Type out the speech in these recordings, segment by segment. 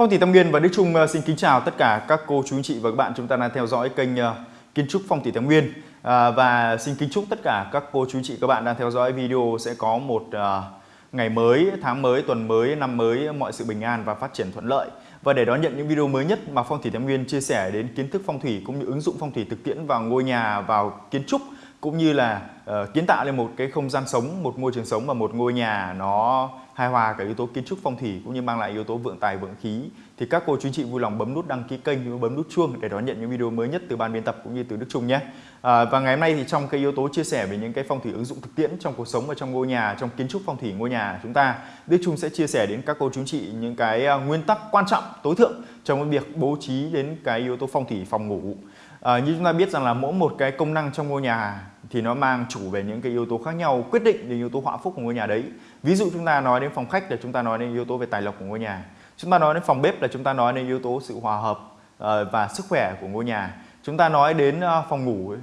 Phong thủy Tâm Nguyên và Đức Trung ờ, xin kính chào tất cả các cô chú anh chị và các bạn chúng ta đang theo dõi kênh ờ, Kiến trúc Phong thủy Tâm Nguyên à, và xin kính chúc tất cả các cô chú anh chị các bạn đang theo dõi video sẽ có một uh, ngày mới, tháng mới, tuần mới, năm mới mọi sự bình an và phát triển thuận lợi. Và để đón nhận những video mới nhất mà Phong thủy Tâm Nguyên chia sẻ đến kiến thức phong thủy cũng như ứng dụng phong thủy thực tiễn vào ngôi nhà, vào kiến trúc cũng như là uh, kiến tạo lên một cái không gian sống, một môi trường sống và một ngôi nhà nó hài hòa cả yếu tố kiến trúc phong thủy cũng như mang lại yếu tố vượng tài vượng khí thì các cô chú chị vui lòng bấm nút đăng ký kênh và bấm nút chuông để đón nhận những video mới nhất từ ban biên tập cũng như từ Đức Trung nhé. À, và ngày hôm nay thì trong cái yếu tố chia sẻ về những cái phong thủy ứng dụng thực tiễn trong cuộc sống và trong ngôi nhà, trong kiến trúc phong thủy ngôi nhà chúng ta, Đức Trung sẽ chia sẻ đến các cô chú chị những cái ờ, nguyên tắc quan trọng tối thượng trong cái việc bố trí đến cái yếu tố phong thủy phòng ngủ. À, như chúng ta biết rằng là mỗi một cái công năng trong ngôi nhà thì nó mang chủ về những cái yếu tố khác nhau quyết định đến yếu tố họa phúc của ngôi nhà đấy. Ví dụ chúng ta nói đến phòng khách là chúng ta nói đến yếu tố về tài lộc của ngôi nhà. Chúng ta nói đến phòng bếp là chúng ta nói đến yếu tố sự hòa hợp ờ, và sức khỏe của ngôi nhà. Chúng ta nói đến ờ, phòng ngủ,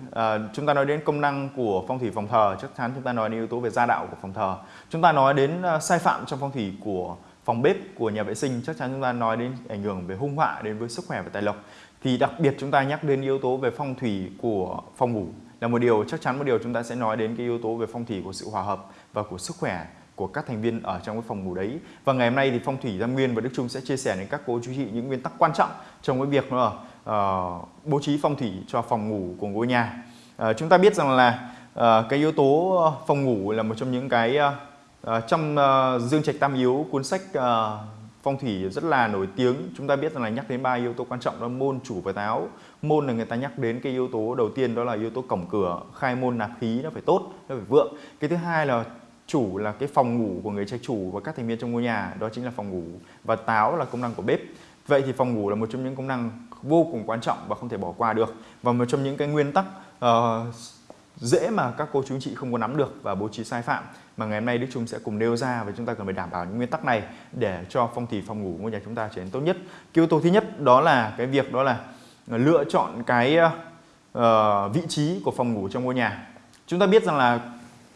chúng ta nói đến công năng của phong thủy phòng thờ, chắc chắn chúng ta nói đến yếu tố về gia đạo của phòng thờ. Chúng ta nói đến sai phạm trong phong thủy của phòng bếp, của nhà vệ sinh, chắc chắn chúng ta nói đến ảnh hưởng về hung họa đến với sức khỏe và tài lộc. Thì đặc biệt chúng ta nhắc đến yếu tố về phong thủy của phòng ngủ là một điều chắc chắn một điều chúng ta sẽ nói đến cái yếu tố về phong thủy của sự hòa hợp và của sức khỏe của các thành viên ở trong cái phòng ngủ đấy. Và ngày hôm nay thì Phong Thủy Giang Nguyên và Đức Trung sẽ chia sẻ đến các cô chú chị những nguyên tắc quan trọng trong cái việc là uh, ờ, bố trí phong thủy cho phòng ngủ của ngôi nhà. Uh, chúng ta biết rằng là uh, cái yếu tố phòng ngủ là một trong những cái uh, trong uh, Dương Trạch Tam Yếu cuốn sách uh, phong thủy rất là nổi tiếng. Chúng ta biết rằng là nhắc đến ba yếu tố quan trọng đó môn chủ và táo môn là người ta nhắc đến cái yếu tố đầu tiên đó là yếu tố cổng cửa khai môn nạp khí nó phải tốt nó phải vượng. Cái thứ hai là chủ là cái phòng ngủ của người trai chủ và các thành viên trong ngôi nhà đó chính là phòng ngủ. Và táo là công năng của bếp. Vậy thì phòng ngủ là một trong những công năng vô cùng quan trọng và không thể bỏ qua được. Và một trong những cái nguyên tắc uh, dễ mà các cô chú anh chị không có nắm được và bố trí sai phạm mà ngày hôm nay Đức Trung sẽ cùng nêu ra và chúng ta cần phải đảm bảo những nguyên tắc này để cho phong thủy phòng ngủ ngôi nhà chúng ta trở nên tốt nhất. Cái yếu tố thứ nhất đó là cái việc đó là lựa chọn cái uh, vị trí của phòng ngủ trong ngôi nhà. Chúng ta biết rằng là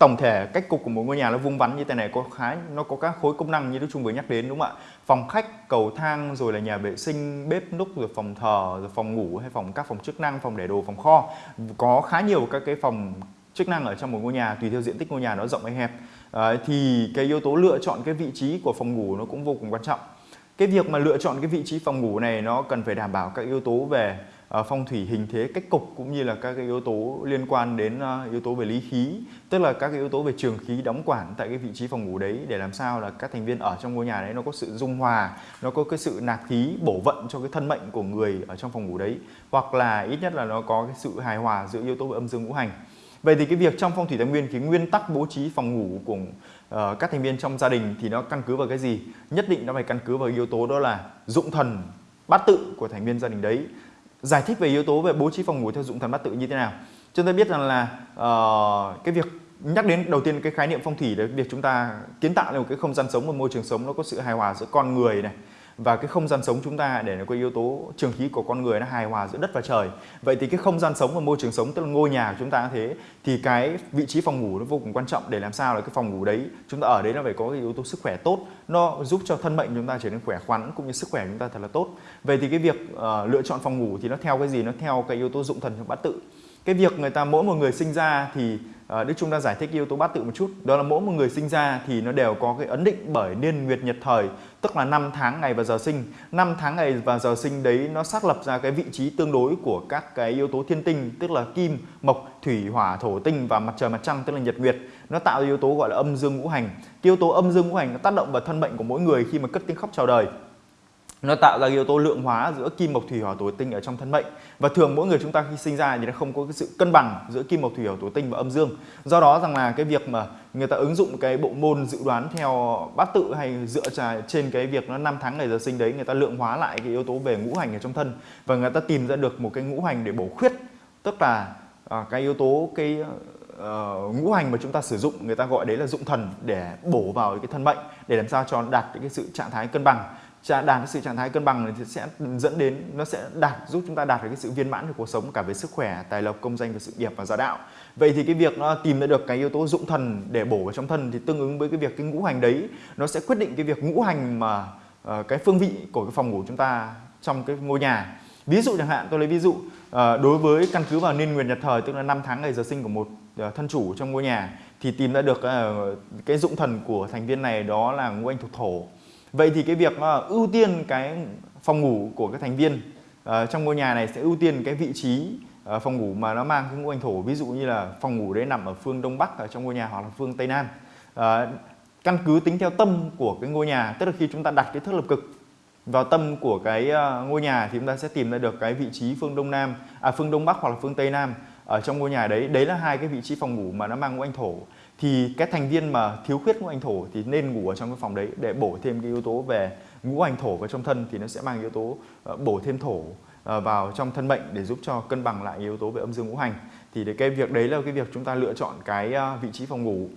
tổng thể cách cục của một ngôi nhà nó vuông vắn như thế này có khá nó có các khối công năng như Đức Trung vừa nhắc đến đúng không ạ? Phòng khách, cầu thang rồi là nhà vệ sinh, bếp núc rồi phòng thờ, rồi phòng ngủ hay phòng các phòng chức năng, phòng để đồ, phòng kho. Có khá nhiều các cái phòng chức năng ở trong một ngôi nhà tùy theo diện tích ngôi nhà nó rộng hay hẹp. À, thì cái yếu tố lựa chọn cái vị trí của phòng ngủ nó cũng vô cùng quan trọng. Cái việc mà lựa chọn cái vị trí phòng ngủ này nó cần phải đảm bảo các yếu tố về Ờ, phong thủy hình thế cách cục cũng như là các cái yếu tố liên quan đến ờ, yếu tố về lý khí tức là các cái yếu tố về trường khí đóng quản tại cái vị trí phòng ngủ đấy để làm sao là các thành viên ở trong ngôi nhà đấy nó có sự dung hòa nó có cái sự nạp khí bổ vận cho cái thân mệnh của người ở trong phòng ngủ đấy hoặc là ít nhất là nó có cái sự hài hòa giữa yếu tố về âm dương ngũ hành Vậy thì cái việc trong phong thủy tài nguyên cái nguyên tắc bố trí phòng ngủ của uh, các thành viên trong gia đình thì nó căn cứ vào cái gì? Nhất định nó phải căn cứ vào yếu tố đó là dụng thần bát tự của thành viên gia đình đấy giải thích về yếu tố về bố trí phòng ngủ theo dụng thần bát tự như thế nào? Chúng ta biết rằng là uh, cái việc nhắc đến đầu tiên cái khái niệm phong thủy là việc chúng ta kiến tạo lên một cái không gian sống một môi trường sống nó có sự hài hòa giữa con người này và cái không gian sống chúng ta để nó có yếu tố trường khí của con người nó hài hòa giữa đất và trời. Vậy thì cái không gian sống và môi trường sống tức là ngôi nhà của chúng ta thế thì cái vị trí phòng ngủ nó vô cùng quan trọng để làm sao là cái phòng ngủ đấy chúng ta ở đấy nó phải có cái yếu tố sức khỏe tốt. Nó giúp cho thân mệnh chúng ta trở nên khỏe khoắn cũng như sức khỏe chúng ta thật là tốt. Vậy thì cái việc uh, lựa chọn phòng ngủ thì nó theo cái gì? Nó theo cái yếu tố dụng thần trong bát tự. Cái việc người ta mỗi một người sinh ra thì uh, Đức Trung đã giải thích yếu tố bát tự một chút. Đó là mỗi một người sinh ra thì nó đều có cái ấn định bởi niên nguyệt nhật thời tức là năm tháng ngày và giờ sinh. Năm tháng ngày và giờ sinh đấy nó xác lập ra cái vị trí tương đối của các cái yếu tố thiên tinh tức là kim mộc thủy hỏa thổ tinh và mặt trời mặt trăng tức là nhật nguyệt. Nó tạo ra yếu tố gọi là âm dương ngũ hành. Cái yếu tố âm dương ngũ hành nó tác động vào thân mệnh của mỗi người khi mà cất tiếng khóc chào đời nó tạo ra yếu tố lượng hóa giữa kim mộc thủy hỏa thổ tinh ở trong thân mệnh. Và thường mỗi người chúng ta khi sinh ra thì nó không có cái sự cân bằng giữa kim mộc thủy hỏa thổ tinh và âm dương. Do đó rằng là cái việc mà người ta ứng dụng cái bộ môn dự đoán theo bát tự hay dựa trên cái việc nó năm tháng ngày giờ sinh đấy người ta lượng hóa lại cái yếu tố về ngũ hành ở trong thân. Và người ta tìm ra được một cái ngũ hành để bổ khuyết. Tức là à, cái yếu tố cái uh, ngũ hành mà chúng ta sử dụng người ta gọi đấy là dụng thần để bổ vào cái thân mệnh để làm sao cho đạt cái sự trạng thái cân bằng đạt cái sự trạng thái cân bằng thì sẽ dẫn đến nó sẽ đạt giúp chúng ta đạt được cái sự viên mãn của cuộc sống cả về sức khỏe, tài lộc, công danh và sự nghiệp và gia đạo. Vậy thì cái việc nó tìm ra được cái yếu tố dụng thần để bổ vào trong thân thì tương ứng với cái việc cái ngũ hành đấy nó sẽ quyết định cái việc ngũ hành mà uh, cái phương vị của cái phòng ngủ chúng ta trong cái ngôi nhà ví dụ chẳng hạn tôi lấy ví dụ uh, đối với căn cứ vào niên nguyệt nhật thời tức là năm tháng ngày giờ sinh của một uh, thân chủ trong ngôi nhà thì tìm ra được uh, cái dụng thần của thành viên này đó là ngũ anh thuộc thổ vậy thì cái việc ưu tiên cái phòng ngủ của các thành viên uh, trong ngôi nhà này sẽ ưu tiên cái vị trí uh, phòng ngủ mà nó mang cái ngũ hành thổ ví dụ như là phòng ngủ đấy nằm ở phương đông bắc ở trong ngôi nhà hoặc là phương tây nam. Uh, căn cứ tính theo tâm của cái ngôi nhà tức là khi chúng ta đặt cái thước lập cực vào tâm của cái ngôi nhà thì chúng ta sẽ tìm ra được cái vị trí phương đông nam à phương đông bắc hoặc là phương tây nam ở trong ngôi nhà đấy. Đấy là hai cái vị trí phòng ngủ mà nó mang ngũ hành thổ thì cái thành viên mà thiếu khuyết ngũ hành thổ thì nên ngủ ở trong cái phòng đấy để bổ thêm cái yếu tố về ngũ hành thổ vào trong thân thì nó sẽ mang yếu tố ờ, bổ thêm thổ ờ, vào trong thân mệnh để giúp cho cân bằng lại yếu tố về âm dương ngũ hành. Thì cái việc đấy là cái việc chúng ta lựa chọn cái ờ, vị trí phòng ngủ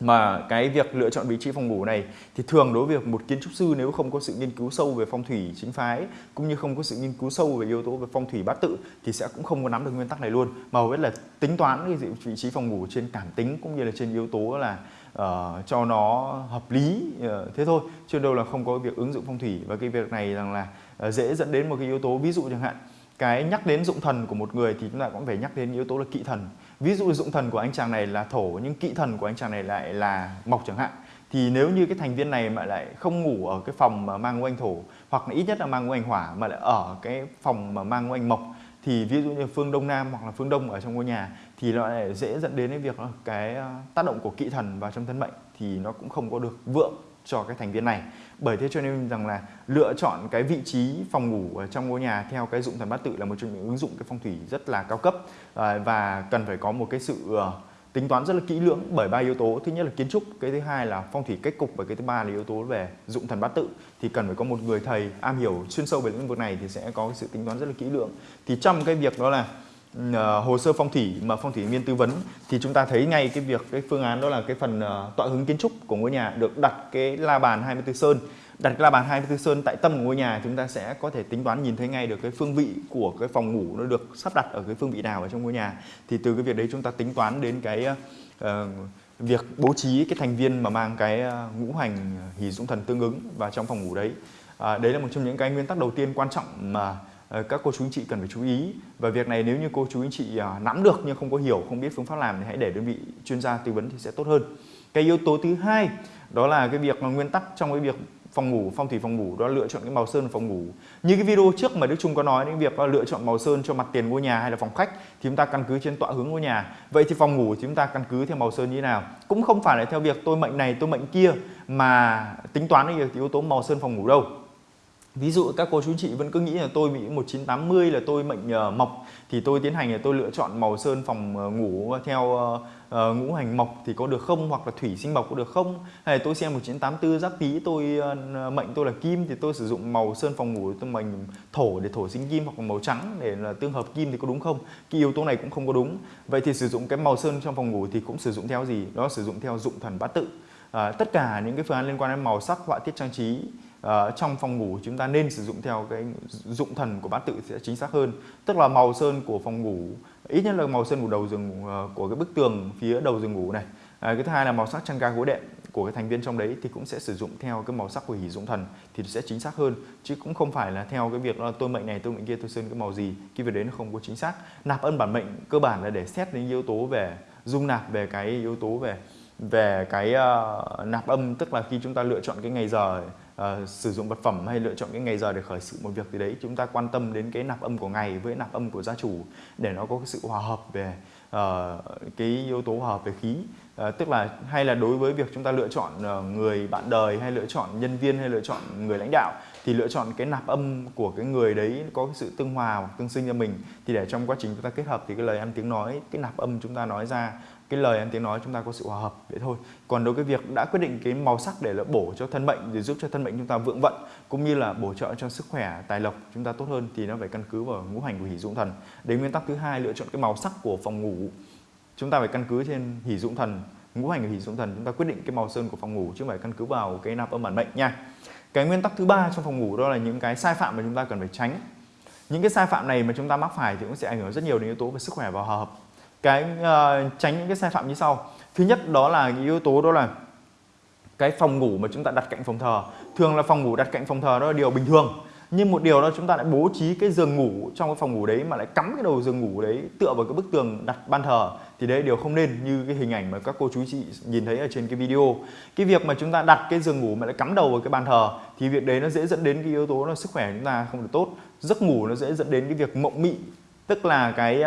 mà cái việc lựa chọn vị trí phòng ngủ này thì thường đối với một kiến trúc sư nếu không có sự nghiên cứu sâu về phong thủy chính phái cũng như không có sự nghiên cứu sâu về yếu tố về phong thủy bát tự thì sẽ cũng không có nắm được nguyên tắc này luôn. Mà hầu hết là tính toán cái vị trí phòng ngủ trên cảm tính cũng như là trên yếu tố là uh, cho nó hợp lý uh, thế thôi chứ đâu là không có việc ứng dụng phong thủy. Và cái việc này rằng là uh, dễ dẫn đến một cái yếu tố ví dụ chẳng hạn cái nhắc đến dụng thần của một người thì chúng ta cũng phải nhắc đến yếu tố là kỵ thần ví dụ dụng thần của anh chàng này là thổ nhưng kỵ thần của anh chàng này lại là mộc chẳng hạn. Thì nếu như cái thành viên này mà lại không ngủ ở cái phòng mà mang ngũ thổ, hoặc là ít nhất là mang ngũ hỏa mà lại ở cái phòng mà mang ngũ mộc, thì ví dụ như phương đông nam hoặc là phương đông ở trong ngôi nhà, thì nó lại dễ dẫn đến cái việc cái ờ, tác động của kỵ thần vào trong thân mệnh, thì nó cũng không có được vượng cho cái thành viên này. Bởi thế cho nên rằng là lựa chọn cái vị trí phòng ngủ ở trong ngôi nhà theo cái dụng thần bát tự là một trong những ứng dụng cái phong thủy rất là cao cấp. Ờ, và cần phải có một cái sự ờ, tính toán rất là kỹ lưỡng bởi ba yếu tố. Thứ nhất là kiến trúc, cái thứ hai là phong thủy cách cục và cái thứ ba là yếu tố về dụng thần bát tự. Thì cần phải có một người thầy am hiểu chuyên sâu về lĩnh vực này thì sẽ có cái sự tính toán rất là kỹ lưỡng. Thì trong cái việc đó là uh, hồ sơ phong thủy mà phong thủy viên tư vấn thì chúng ta thấy ngay cái việc cái phương án đó là cái phần uh, tọa hướng kiến trúc của ngôi nhà được đặt cái la bàn 24 sơn. Đặt cái la bàn 24 sơn tại tâm của ngôi nhà chúng ta sẽ có thể tính toán nhìn thấy ngay được cái phương vị của cái phòng ngủ nó được sắp đặt ở cái phương vị nào ở trong ngôi nhà. Thì từ cái việc đấy chúng ta tính toán đến cái uh, việc bố trí cái thành viên mà mang cái ngũ hành hỷ dũng thần tương ứng vào trong phòng ngủ đấy. À, đấy là một trong những cái nguyên tắc đầu tiên quan trọng mà Ờ, các cô chú anh chị cần phải chú ý. Và việc này nếu như cô chú anh chị à, nắm được nhưng không có hiểu, không biết phương pháp làm thì hãy để đơn vị chuyên gia tư vấn thì sẽ tốt hơn. Cái yếu tố thứ hai, đó là cái việc mà nguyên tắc trong cái việc phòng ngủ, phong thủy phòng ngủ, đó là lựa chọn cái màu sơn phòng ngủ. Như cái video trước mà Đức Trung có nói đến việc lựa chọn màu sơn cho mặt tiền ngôi nhà hay là phòng khách thì chúng ta căn cứ trên tọa hướng ngôi nhà. Vậy thì phòng ngủ thì chúng ta căn cứ theo màu sơn như thế nào? Cũng không phải là theo việc tôi mệnh này, tôi mệnh kia mà tính toán cái yếu tố màu sơn phòng ngủ đâu. Ví dụ các cô chú chị vẫn cứ nghĩ là tôi bị 1980 là tôi mệnh uh, mộc thì tôi tiến hành là tôi lựa chọn màu sơn phòng uh, ngủ theo uh, uh, ngũ hành mộc thì có được không? Hoặc là thủy sinh mộc có được không? Hay là tôi xem 1984 giáp tý tôi uh, mệnh tôi là kim thì tôi sử dụng màu sơn phòng ngủ tôi mệnh thổ để thổ sinh kim hoặc là màu trắng để là tương hợp kim thì có đúng không? Cái yếu tố này cũng không có đúng. Vậy thì sử dụng cái màu sơn trong phòng ngủ thì cũng sử dụng theo gì? Đó sử dụng theo dụng thần bát tự. Uh, tất cả những cái phương án liên quan đến màu sắc họa tiết trang trí uh, trong phòng ngủ chúng ta nên sử dụng theo cái dụng thần của bát tự sẽ chính xác hơn. Tức là màu sơn của phòng ngủ ít nhất là màu sơn của đầu giường uh, của cái bức tường phía đầu giường ngủ này. À, cái thứ hai là màu sắc chăn ga gối đệm của cái thành viên trong đấy thì cũng sẽ sử dụng theo cái màu sắc của hỷ dụng thần thì sẽ chính xác hơn. Chứ cũng không phải là theo cái việc là tôi mệnh này tôi mệnh kia tôi sơn cái màu gì cái việc đấy nó không có chính xác. Nạp ân bản mệnh cơ bản là để xét đến yếu tố về dung nạp về cái yếu tố về về cái uh, nạp âm. Tức là khi chúng ta lựa chọn cái ngày giờ uh, sử dụng vật phẩm hay lựa chọn cái ngày giờ để khởi sự một việc gì đấy chúng ta quan tâm đến cái nạp âm của ngày với nạp âm của gia chủ để nó có cái sự hòa hợp về uh, cái yếu tố hòa hợp về khí. Uh, tức là hay là đối với việc chúng ta lựa chọn uh, người bạn đời hay lựa chọn nhân viên hay lựa chọn người lãnh đạo thì lựa chọn cái nạp âm của cái người đấy có cái sự tương hòa hoặc tương sinh cho mình. Thì để trong quá trình chúng ta kết hợp thì cái lời ăn tiếng nói, cái nạp âm chúng ta nói ra, cái lời ăn tiếng nói chúng ta có sự hòa hợp vậy thôi. Còn đối với việc đã quyết định cái màu sắc để là bổ cho thân mệnh, để giúp cho thân mệnh chúng ta vượng vận, cũng như là bổ trợ cho sức khỏe, tài lộc chúng ta tốt hơn, thì nó phải căn cứ vào ngũ hành của hỷ dụng thần. Đến nguyên tắc thứ hai, lựa chọn cái màu sắc của phòng ngủ. Chúng ta phải căn cứ trên hỷ dụng thần. Ngũ hành của hỷ dụng thần, chúng ta quyết định cái màu sơn của phòng ngủ chứ không phải căn cứ vào cái nạp âm bản mệnh nha cái nguyên tắc thứ ba trong phòng ngủ đó là những cái sai phạm mà chúng ta cần phải tránh. Những cái sai phạm này mà chúng ta mắc phải thì cũng sẽ ảnh hưởng rất nhiều đến yếu tố về sức khỏe và hòa hợp. Cái uh, tránh những cái sai phạm như sau. Thứ nhất đó là yếu tố đó là cái phòng ngủ mà chúng ta đặt cạnh phòng thờ. Thường là phòng ngủ đặt cạnh phòng thờ đó là điều bình thường nhưng một điều đó chúng ta lại bố trí cái giường ngủ trong cái phòng ngủ đấy mà lại cắm cái đầu giường ngủ đấy tựa vào cái bức tường đặt ban thờ thì đấy điều không nên như cái hình ảnh mà các cô chú chị nhìn thấy ở trên cái video. Cái việc mà chúng ta đặt cái giường ngủ mà lại cắm đầu vào cái bàn thờ thì việc đấy nó dễ dẫn đến cái yếu tố là sức khỏe chúng ta không được tốt. Giấc ngủ nó dễ dẫn đến cái việc mộng mị, tức là cái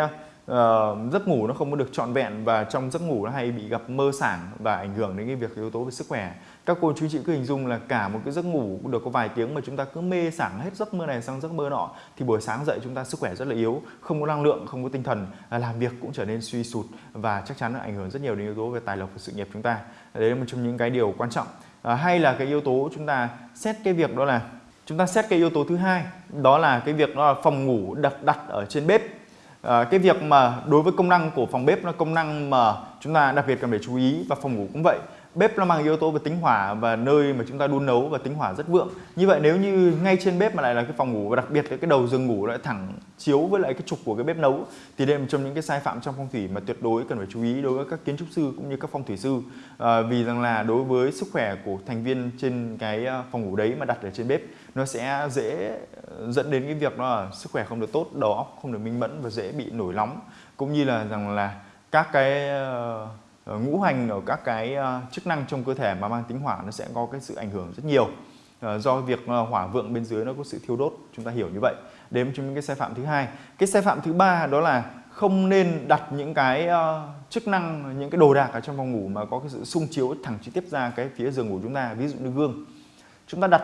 uh, giấc ngủ nó không có được trọn vẹn và trong giấc ngủ nó hay bị gặp mơ sảng và ảnh hưởng đến cái việc yếu tố về sức khỏe. Các cô chú chị cứ hình dung là cả một cái giấc ngủ được có vài tiếng mà chúng ta cứ mê sảng hết giấc mơ này sang giấc mơ nọ thì buổi sáng dậy chúng ta sức khỏe rất là yếu không có năng lượng không có tinh thần à, làm việc cũng trở nên suy sụt và chắc chắn nó ảnh hưởng rất nhiều đến yếu tố về tài lộc và sự nghiệp chúng ta. Đấy là một trong những cái điều quan trọng. À, hay là cái yếu tố chúng ta xét cái việc đó là chúng ta xét cái yếu tố thứ hai đó là cái việc đó là phòng ngủ đặt đặt ở trên bếp à, cái việc mà đối với công năng của phòng bếp là công năng mà chúng ta đặc biệt cần phải chú ý và phòng ngủ cũng vậy. Bếp nó mang yếu tố về tính hỏa và nơi mà chúng ta đun nấu và tính hỏa rất vượng. Như vậy nếu như ngay trên bếp mà lại là cái phòng ngủ và đặc biệt là cái đầu giường ngủ lại thẳng chiếu với lại cái trục của cái bếp nấu thì đây là một trong những cái sai phạm trong phong thủy mà tuyệt đối cần phải chú ý đối với các kiến trúc sư cũng như các phong thủy sư. À, vì rằng là đối với sức khỏe của thành viên trên cái ờ, phòng ngủ đấy mà đặt ở trên bếp nó sẽ dễ ờ, dẫn đến cái việc đó là sức khỏe không được tốt đầu óc không được minh mẫn và dễ bị nổi nóng cũng như là rằng là các cái uh, ngũ hành ở các cái uh, chức năng trong cơ thể mà mang tính hỏa nó sẽ có cái sự ảnh hưởng rất nhiều. Uh, do việc hỏa vượng bên dưới nó có sự thiêu đốt chúng ta hiểu như vậy. Đến trong những cái sai phạm thứ hai. Cái sai phạm thứ ba đó là không nên đặt những cái chức năng những cái đồ đạc ở trong phòng ngủ mà có cái sự xung chiếu thẳng trực tiếp ra cái phía giường ngủ chúng ta. Ví dụ như gương chúng ta đặt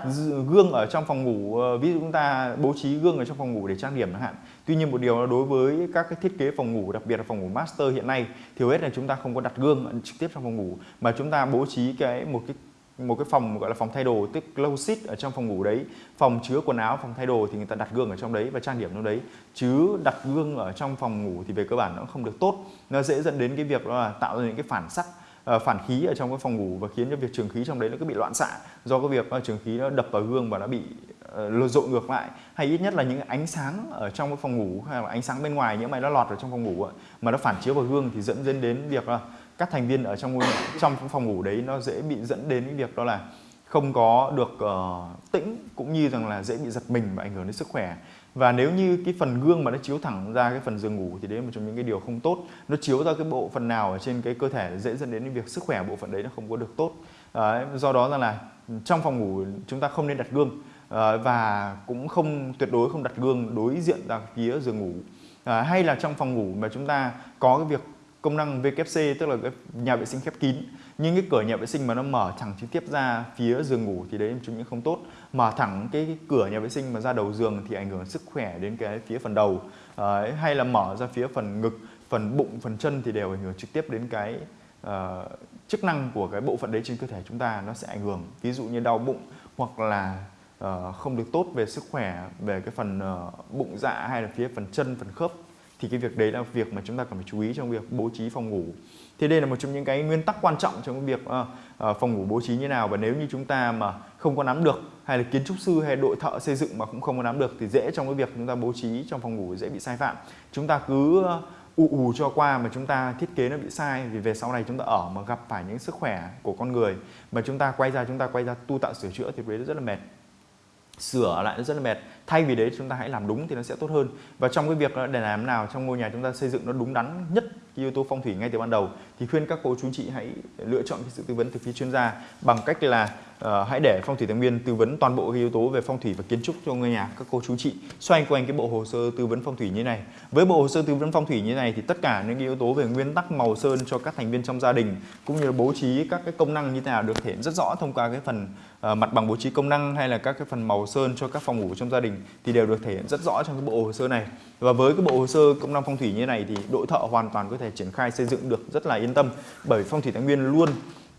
gương ở trong phòng ngủ ờ, ví dụ chúng ta bố trí gương ở trong phòng ngủ để trang điểm chẳng hạn. Tuy nhiên một điều là đối với các cái thiết kế phòng ngủ, đặc biệt là phòng ngủ master hiện nay, thì hầu hết là chúng ta không có đặt gương trực tiếp trong phòng ngủ, mà chúng ta bố trí cái, một cái một cái phòng gọi là phòng thay đồ, tức closet ở trong phòng ngủ đấy, phòng chứa quần áo, phòng thay đồ thì người ta đặt gương ở trong đấy và trang điểm trong đấy. Chứ đặt gương ở trong phòng ngủ thì về cơ bản nó không được tốt. Nó dễ dẫn đến cái việc đó là tạo ra những cái phản sắc Ờ, phản khí ở trong cái phòng ngủ và khiến cho việc trường khí trong đấy nó cứ bị loạn xạ do cái việc ờ, trường khí nó đập vào gương và nó bị ờ, lột dội ngược lại. Hay ít nhất là những ánh sáng ở trong cái phòng ngủ hay là ánh sáng bên ngoài, những mày nó lọt vào trong phòng ngủ mà nó phản chiếu vào gương thì dẫn đến đến việc là các thành viên ở trong trong phòng ngủ đấy nó dễ bị dẫn đến cái việc đó là không có được uh, tĩnh cũng như rằng là dễ bị giật mình và ảnh hưởng đến sức khỏe. Và nếu như cái phần gương mà nó chiếu thẳng ra cái phần giường ngủ thì đấy là một trong những cái điều không tốt. Nó chiếu ra cái bộ phận nào ở trên cái cơ thể dễ dẫn đến việc sức khỏe bộ phận đấy nó không có được tốt. À, do đó rằng là trong phòng ngủ chúng ta không nên đặt gương à, và cũng không tuyệt đối không đặt gương đối diện ra phía giường ngủ. À, hay là trong phòng ngủ mà chúng ta có cái việc công năng VKC tức là cái nhà vệ sinh khép kín nhưng cái cửa nhà vệ sinh mà nó mở thẳng trực tiếp ra phía giường ngủ thì đấy là chúng những không tốt. Mở thẳng cái, cái cửa nhà vệ sinh mà ra đầu giường thì ảnh hưởng sức khỏe đến cái phía phần đầu. À, hay là mở ra phía phần ngực phần bụng phần chân thì đều ảnh hưởng trực tiếp đến cái uh, chức năng của cái bộ phận đấy trên cơ thể chúng ta. Nó sẽ ảnh hưởng ví dụ như đau bụng hoặc là uh, không được tốt về sức khỏe về cái phần uh, bụng dạ hay là phía phần chân phần khớp thì cái việc đấy là việc mà chúng ta cần phải chú ý trong việc bố trí phòng ngủ. Thì đây là một trong những cái nguyên tắc quan trọng trong cái việc uh, uh, phòng ngủ bố trí như nào. Và nếu như chúng ta mà không có nắm được hay là kiến trúc sư hay đội thợ xây dựng mà cũng không có nắm được thì dễ trong cái việc chúng ta bố trí trong phòng ngủ dễ bị sai phạm. Chúng ta cứ ờ, ù ù cho qua mà chúng ta thiết kế nó bị sai vì về sau này chúng ta ở mà gặp phải những sức khỏe của con người. Mà chúng ta quay ra chúng ta quay ra tu tạo sửa chữa thì đấy rất là mệt sửa lại nó rất là mệt. Thay vì đấy chúng ta hãy làm đúng thì nó sẽ tốt hơn. Và trong cái việc để làm nào trong ngôi nhà chúng ta xây dựng nó đúng đắn nhất cái yếu tố phong thủy ngay từ ban đầu thì khuyên các cô chú chị hãy lựa chọn cái sự tư vấn từ phía chuyên gia bằng cách là uh, hãy để phong thủy tài nguyên tư vấn toàn bộ cái yếu tố về phong thủy và kiến trúc cho ngôi nhà các cô chú chị xoay quanh cái bộ hồ sơ tư vấn phong thủy như này. Với bộ hồ sơ tư vấn phong thủy như này thì tất cả những cái yếu tố về nguyên tắc màu sơn cho các thành viên trong gia đình cũng như là bố trí các cái công năng như thế nào được thể hiện rất rõ thông qua cái phần uh, mặt bằng bố trí công năng hay là các cái phần màu sơn cho các phòng ngủ trong gia đình thì đều được thể hiện rất rõ trong cái bộ hồ sơ này. Và với cái bộ hồ sơ công năng phong thủy như này thì đội thợ hoàn toàn có thể triển khai xây dựng được rất là yên tâm. Bởi phong thủy thái nguyên luôn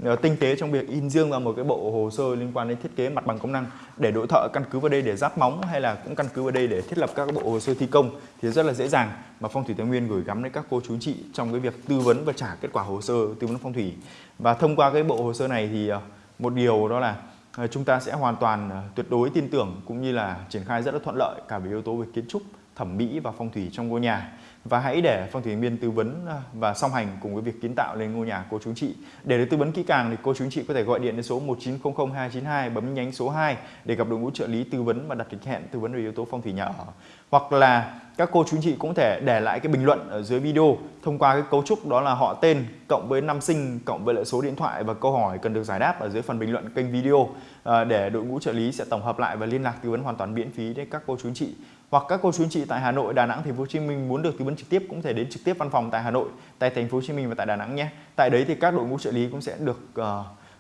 ờ, tinh tế trong việc in riêng ra một cái bộ hồ sơ liên quan đến thiết kế mặt bằng công năng để đội thợ căn cứ vào đây để giáp móng hay là cũng căn cứ vào đây để thiết lập các bộ hồ sơ thi công thì rất là dễ dàng mà phong thủy thái nguyên gửi gắm đến các cô chú chị trong cái việc tư vấn và trả kết quả hồ sơ tư vấn phong thủy. Và thông qua cái bộ hồ sơ này thì ờ, một điều đó là ờ, chúng ta sẽ hoàn toàn tuyệt đối tin tưởng cũng như là triển khai rất là thuận lợi cả về yếu tố về kiến trúc, thẩm mỹ và phong thủy trong ngôi nhà và hãy để Phong thủy viên tư vấn à, và song hành cùng với việc kiến tạo lên ngôi nhà cô chú chị. Để được tư vấn kỹ càng thì cô chú chị có thể gọi điện đến số 1900 292 bấm nhánh số 2 để gặp đội ngũ trợ lý tư vấn và đặt lịch hẹn tư vấn về yếu tố phong thủy nhà ở. Hoặc là các cô chú chị cũng thể để lại cái bình luận ở dưới video thông qua cái cấu trúc đó là họ tên cộng với năm sinh cộng với lại số điện thoại và câu hỏi cần được giải đáp ở dưới phần bình luận kênh video à, để đội ngũ trợ lý sẽ tổng hợp lại và liên lạc tư vấn hoàn toàn miễn phí đến các cô chú chị hoặc các cô chú anh chị tại Hà Nội, Đà Nẵng, Thành phố Hồ Chí Minh muốn được tư vấn trực tiếp cũng thể đến trực tiếp văn phòng tại Hà Nội, tại Thành phố Hồ Chí Minh và tại Đà Nẵng nhé. Tại đấy thì các đội ngũ trợ lý cũng sẽ được uh,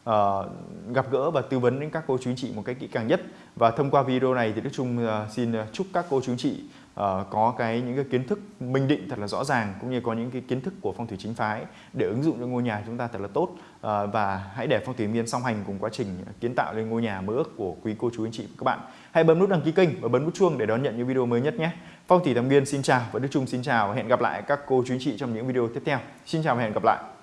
uh, gặp gỡ và tư vấn đến các cô chú anh chị một cách kỹ càng nhất. Và thông qua video này thì Đức Trung uh, xin chúc các cô chú anh chị Ờ, có cái những cái kiến thức minh định thật là rõ ràng cũng như có những cái kiến thức của phong thủy chính phái để ứng dụng cho ngôi nhà chúng ta thật là tốt uh, và hãy để phong thủy miên song hành cùng quá trình kiến tạo lên ngôi nhà mơ ước của quý cô chú anh chị và các bạn. Hãy bấm nút đăng ký kênh và bấm nút chuông để đón nhận những video mới nhất nhé. Phong thủy Thẩm viên xin chào và Đức Trung xin chào và hẹn gặp lại các cô chú anh chị trong những video tiếp theo. Xin chào và hẹn gặp lại.